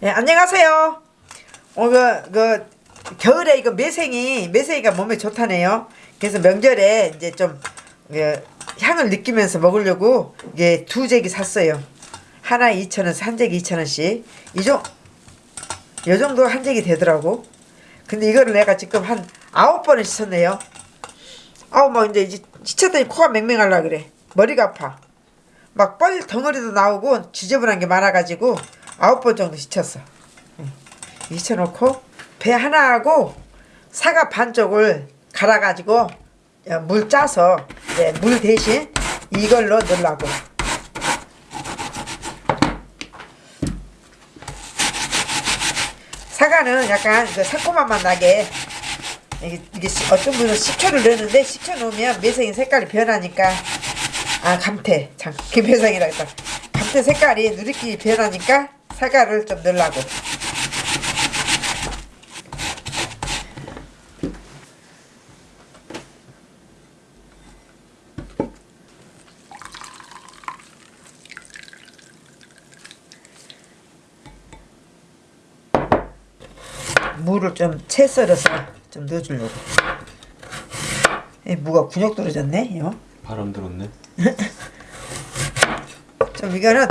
네, 안녕하세요. 오늘 그, 그 겨울에 이거 매생이 매생이가 몸에 좋다네요. 그래서 명절에 이제 좀 그, 향을 느끼면서 먹으려고 이게 두 재기 샀어요. 하나에 2,000원, 한 재기 2,000원씩. 이정 요 정도 한 재기 되더라고. 근데 이거를 내가 지금 한 아홉 번을 씻었네요. 아우 막 이제 이제 씻었더니 코가 맹맹하려 그래. 머리가 아파. 막 뻘 덩어리도 나오고 지저분한 게 많아가지고 아홉 번 정도 씻었어. 응. 씻어놓고 배 하나하고 사과 반 쪽을 갈아가지고 야, 물 짜서 네, 물 대신 이걸로 넣으려고. 사과는 약간 그 새콤한 맛 나게 이게, 이게 시- 어떤 분은 식초를 넣는데 식초 넣으면 매생이 색깔이 변하니까 아 감태 참 김혜성이라 했다 감태 색깔이 누리끼리 변하니까 사과를 좀 넣으려고. 물을 좀채 썰어서 좀 넣어주려고. 이 무가 군역 떨어졌네 이거 바람 들었네. 좀 이거는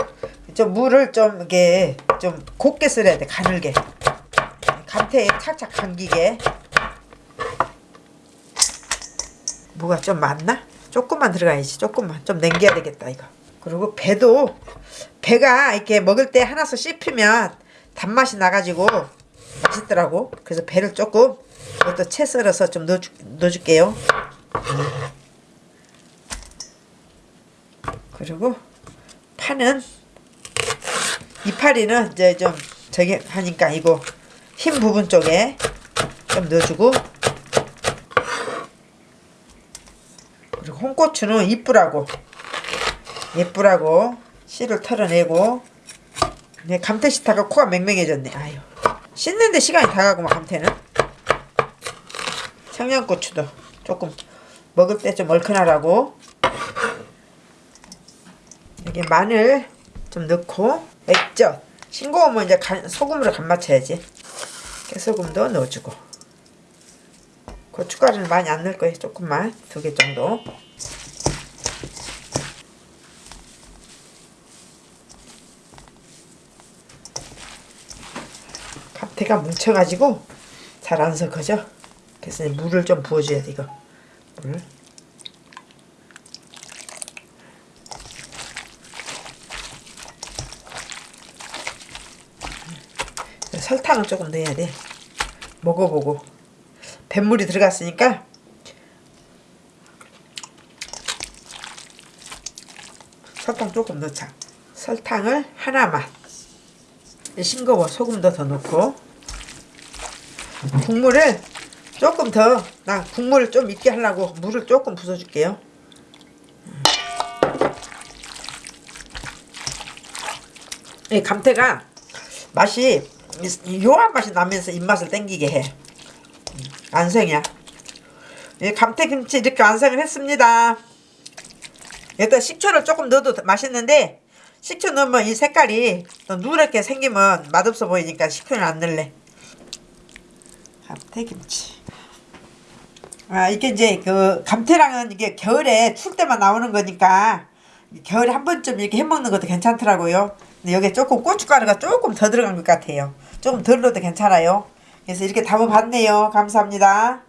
좀 물을 좀 이게 좀 곱게 썰어야 돼 가늘게. 감태에 착착 감기게. 뭐가 좀 많나? 조금만 들어가야지 조금만. 좀 남겨야 되겠다 이거. 그리고 배도 배가 이렇게 먹을 때 하나씩 씹히면 단맛이 나가지고 맛있더라고. 그래서 배를 조금 이것도 채 썰어서 좀 넣어주, 넣어줄게요. 그리고 파는 이파리는 이제 좀 저기 하니까 이거 흰 부분 쪽에 좀 넣어주고. 그리고 홍고추는 이쁘라고. 예쁘라고. 씨를 털어내고. 내 감태 씻다가 코가 맹맹해졌네. 아유 씻는데 시간이 다 가고만 감태는. 청양고추도 조금 먹을 때 좀 얼큰하라고. 여기 마늘 좀 넣고 액젓 싱거우면 이제 간, 소금으로 간 맞춰야지. 깨소금도 넣어주고. 고춧가루는 많이 안 넣을 거예요 조금만. 두 개 정도. 감태가 뭉쳐가지고 잘 안 섞어져. 그래서 물을 좀 부어줘야 돼 이거. 물 설탕을 조금 넣어야 돼. 먹어보고. 뱃물이 들어갔으니까 설탕 조금 넣자. 설탕을 하나만. 싱거워. 소금도 더 넣고. 국물을 조금 더, 나 국물을 좀 있게 하려고 물을 조금 부숴줄게요. 이 감태가 맛이 이- 묘한 맛이 나면서 입맛을 땡기게 해. 음, 안생이야. 이 감태김치 이렇게 완성을 했습니다. 여기다 식초를 조금 넣어도 맛있는데 식초 넣으면 이 색깔이 또 누렇게 생기면 맛없어 보이니까 식초는 안 넣을래. 감태김치. 아 이게 이제 그 감태랑은 이게 겨울에 추울 때만 나오는 거니까 겨울에 한 번쯤 이렇게 해먹는 것도 괜찮더라고요. 근데 여기에 조금 고춧가루가 조금 더 들어간 것 같아요. 조금 덜 넣어도 괜찮아요. 그래서 이렇게 담아봤네요. 감사합니다.